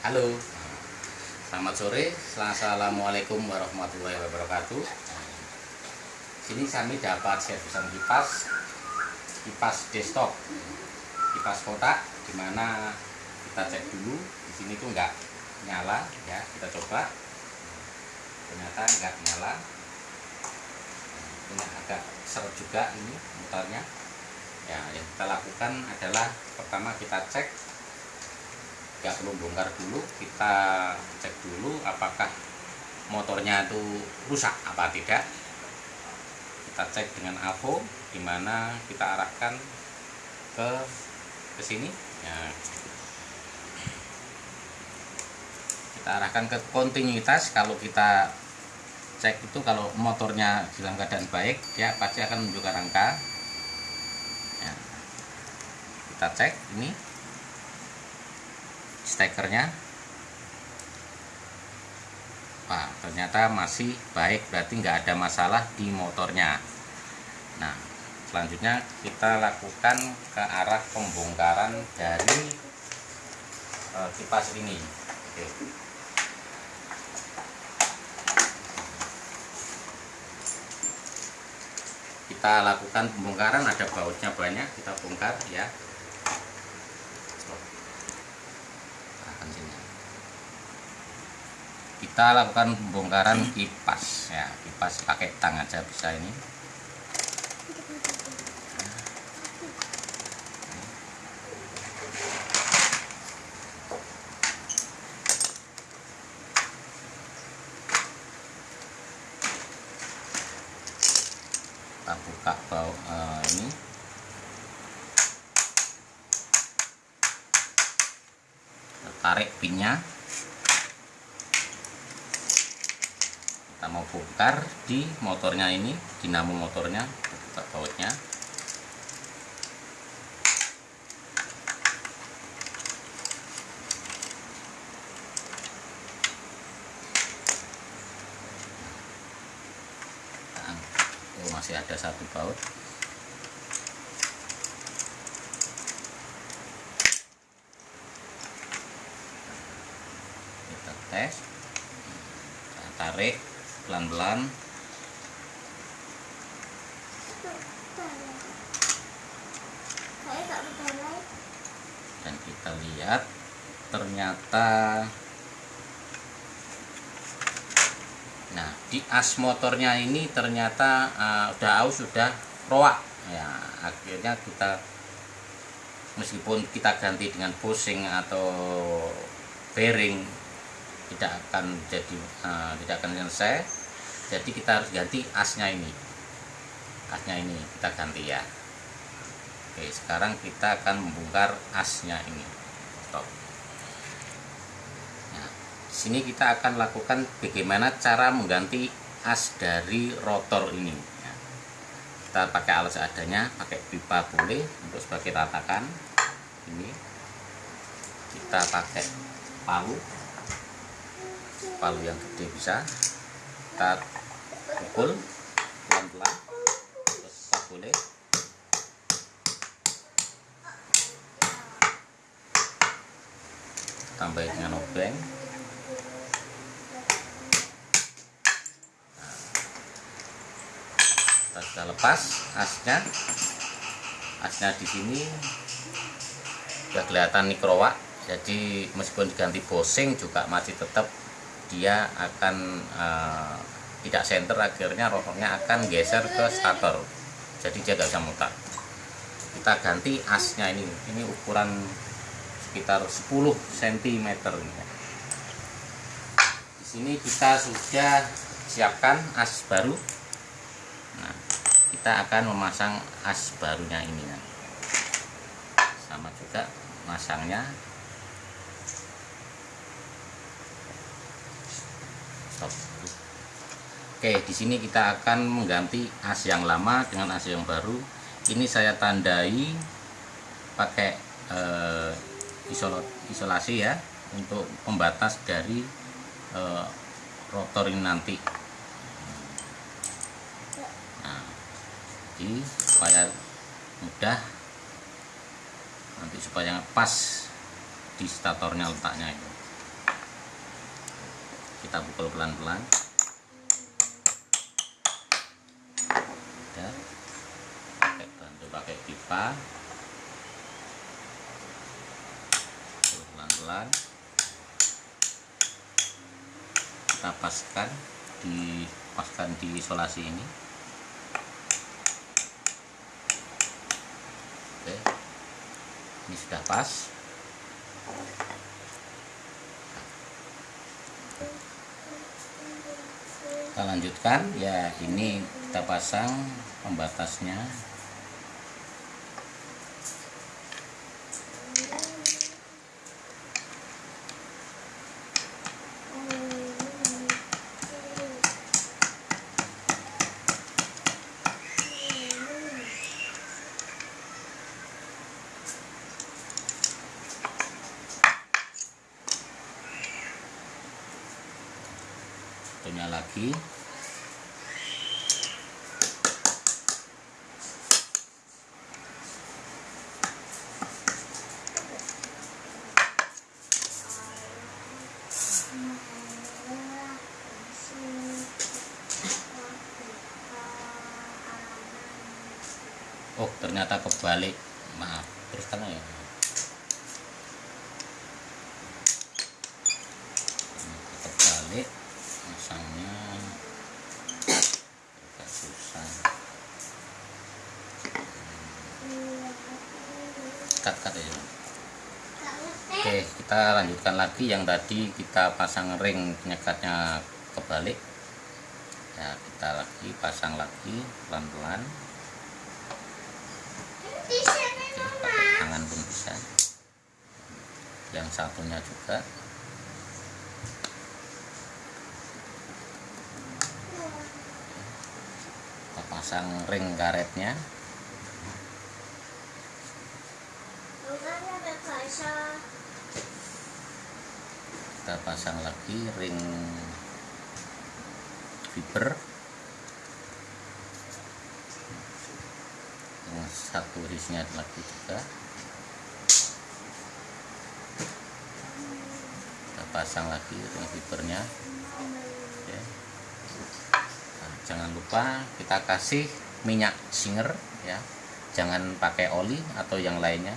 Halo, selamat sore. Assalamualaikum warahmatullahi wabarakatuh. Sini kami dapat servisan kipas, kipas desktop, kipas kotak, di mana kita cek dulu. Di sini tuh nggak nyala, ya kita coba. Ternyata nggak nyala. Ini agak seret juga ini motornya. Ya, yang kita lakukan adalah pertama kita cek nggak perlu bongkar dulu kita cek dulu apakah motornya itu rusak apa tidak kita cek dengan AVO di mana kita arahkan ke ke sini ya. kita arahkan ke kontinuitas kalau kita cek itu kalau motornya dalam keadaan baik dia pasti akan menunjukkan angka ya. kita cek ini stekernya Wah, ternyata masih baik berarti nggak ada masalah di motornya. Nah selanjutnya kita lakukan ke arah pembongkaran dari uh, kipas ini. Oke. kita lakukan pembongkaran ada bautnya banyak kita bongkar ya kita lakukan pembongkaran kipas ya kipas pakai tang aja bisa ini kita buka bau uh, ini kita tarik pinnya kita mau bongkar di motornya ini dinamo motornya buka bautnya. Oh masih ada satu baut. Kita tes kita tarik pelan-pelan. Dan kita lihat ternyata nah di as motornya ini ternyata uh, udah aus sudah roak. Ya akhirnya kita meskipun kita ganti dengan pusing atau bearing tidak akan jadi uh, tidak akan selesai jadi kita harus ganti asnya ini. Asnya ini kita ganti ya. Oke sekarang kita akan membongkar asnya ini. Stop. Nah, sini kita akan lakukan bagaimana cara mengganti as dari rotor ini. Ya. kita pakai alat seadanya pakai pipa boleh untuk sebagai ratakan ini. Kita pakai palu. Palu yang gede bisa. Kita pukul pelan-pelan tetap boleh. Tambah dengan obeng. Kita sudah lepas asnya. Asnya di sini sudah kelihatan nikrowak jadi meskipun diganti bosing juga masih tetap dia akan uh, tidak center akhirnya rotornya akan geser ke starter. Jadi dia bisa mutar kita ganti asnya ini. Ini ukuran sekitar 10 cm di sini kita sudah siapkan as baru. Nah kita akan memasang as barunya ini. Nah. sama juga masangnya. Stop Oke, di sini kita akan mengganti as yang lama dengan as yang baru. Ini saya tandai pakai eh, isol isolasi ya untuk pembatas dari eh, rotor ini nanti. Nah, jadi supaya mudah nanti supaya pas di statornya letaknya itu. kita pukul pelan-pelan ya pakai bantu pukul pelan-pelan. Kita paskan dipaskan di isolasi ini. Oke. Ini sudah pas. Kita lanjutkan. Ya ini kita pasang pembatasnya satunya lagi. Oh ternyata kebalik. Maaf teruskan ya? Ternyata kebalik masangnya. Agak susah. Cut cut ya. Oke kita lanjutkan lagi yang tadi kita pasang ring penyekatnya kebalik. Ya kita lagi pasang lagi pelan-pelan. Tangan pun bisa. Yang satunya juga kita pasang ring karetnya. Kita pasang lagi ring fiber. Yang satu hisnya lagi juga. Kita pasang lagi ring fibernya jangan lupa kita kasih minyak singer ya. Jangan pakai oli atau yang lainnya.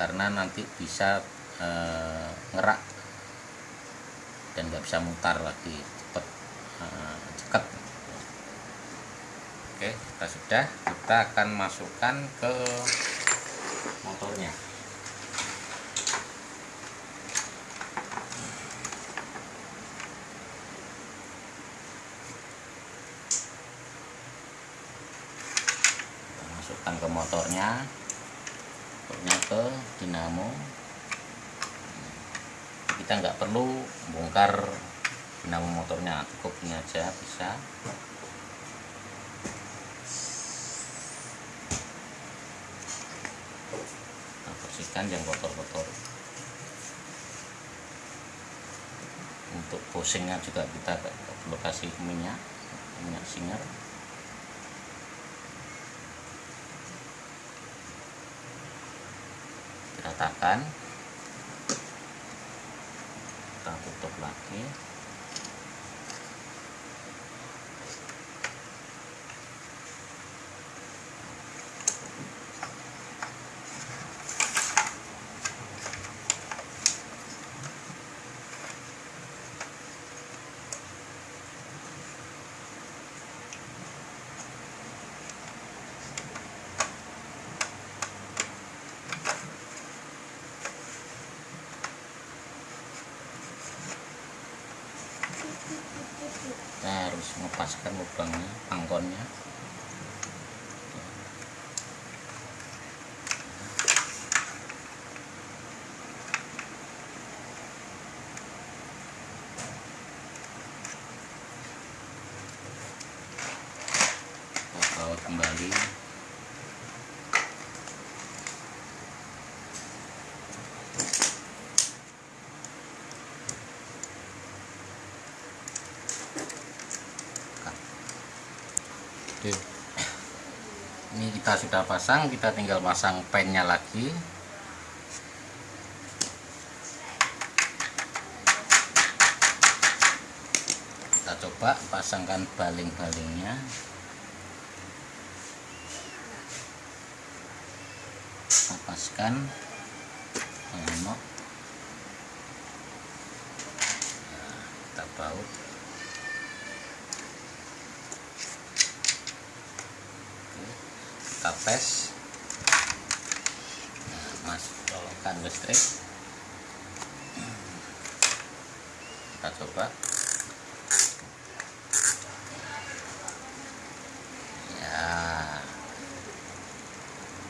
Karena nanti bisa eh, ngerak dan nggak bisa mutar lagi cepet eh, cekat oke kita sudah. Kita akan masukkan ke motornya kita masukkan ke motornya motornya ke dinamo. Kita nggak perlu bongkar dinamo motornya cukup ini aja bisa. Kita bersihkan yang kotor-kotor. Untuk posingnya juga kita perlu minyak minyak singer ratakan kita tutup lagi kita harus mengepaskan lubangnya pangkonnya kita baut kembali Oke. Ini kita sudah pasang, kita tinggal pasang pennya lagi. coba pasangkan baling-balingnya. Lepaskan lenok nah, kita baut kita tes. Nah, mas colokan listrik kita coba.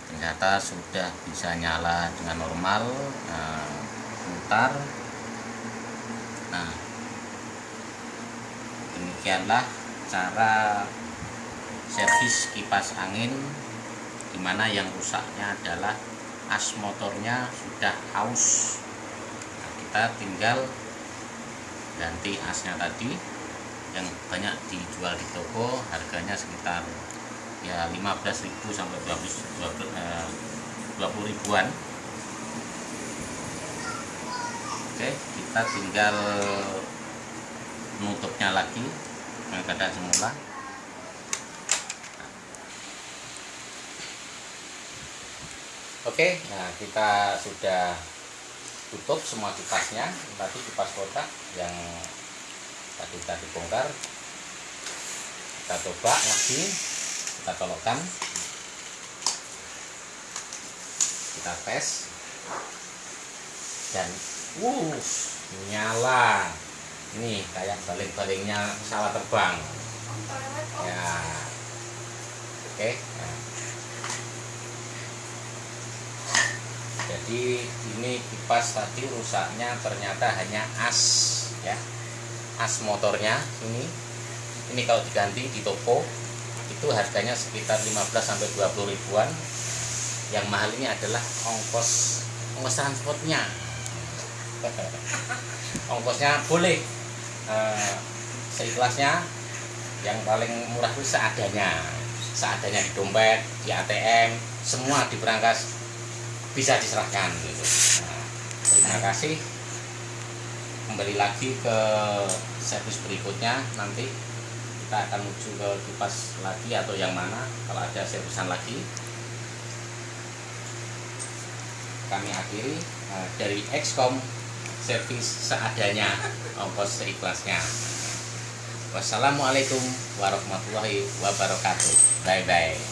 Ternyata sudah bisa nyala dengan normal. Nah, mutar nah. Demikianlah cara servis kipas angin di mana yang rusaknya adalah as motornya sudah haus. Nah, kita tinggal ganti asnya tadi yang banyak dijual di toko harganya sekitar ya 15.000 sampai 20, 20, eh, 20 ribuan. Oke kita tinggal menutupnya lagi dengan keadaan semula oke nah kita sudah tutup semua kipasnya tadi kipas kotak yang tadi tadi bongkar kita coba lagi kita colokkan. Kita tes. Dan uh nyala. Ini kayak baling-balingnya pesawat terbang. Ya. Oke. okay. nah. Jadi ini kipas tadi rusaknya ternyata hanya as ya. As motornya ini. Ini kalau diganti di toko itu harganya sekitar 15 sampai 20 ribuan. Yang mahal ini adalah ongkos ongkos transportnya. Ongkosnya boleh uh, seikhlasnya. Yang paling murah itu seadanya. Seadanya di dompet di ATM semua di berangkas bisa diserahkan gitu. Nah, terima kasih. Kembali lagi ke servis berikutnya. Nanti kita akan menuju ke kipas lagi atau yang mana kalau ada servisan lagi. Kami akhiri uh, dari Excom servis seadanya ongkos seikhlasnya. Wassalamualaikum warahmatullahi wabarakatuh. Bye bye